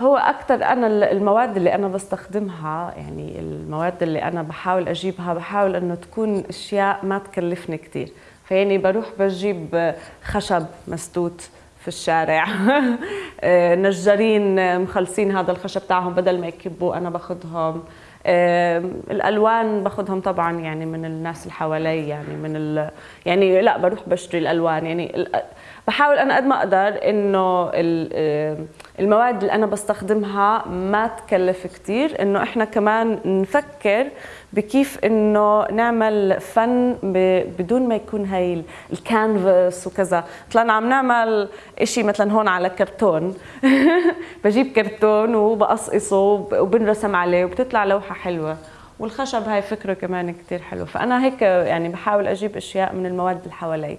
هو أكثر أنا المواد اللي أنا بستخدمها يعني المواد اللي أنا بحاول أجيبها بحاول إنه تكون أشياء ما تكلفني كثير فيعني بروح بجيب خشب مسدود في الشارع. نجارين مخلصين هذا الخشب تاعهم بدل ما يكبوا أنا باخذهم الألوان باخذهم طبعا يعني من الناس اللي حوالي يعني من ال... يعني لا بروح بشتري الألوان. يعني بحاول أنا قد ما أقدر إنه المواد اللي أنا بستخدمها ما تكلف كثير إنه إحنا كمان نفكر بكيف إنه نعمل فن بدون ما يكون هاي الكانفاس وكذا. طلعنا عم نعمل شيء مثلا هون على كرتون. بجيب كرتون وبقصقصه وبنرسم عليه وبتطلع لوحة حلوة. والخشب هاي فكرة كمان كثير حلو فأنا هيك يعني بحاول أجيب أشياء من المواد اللي حوالي.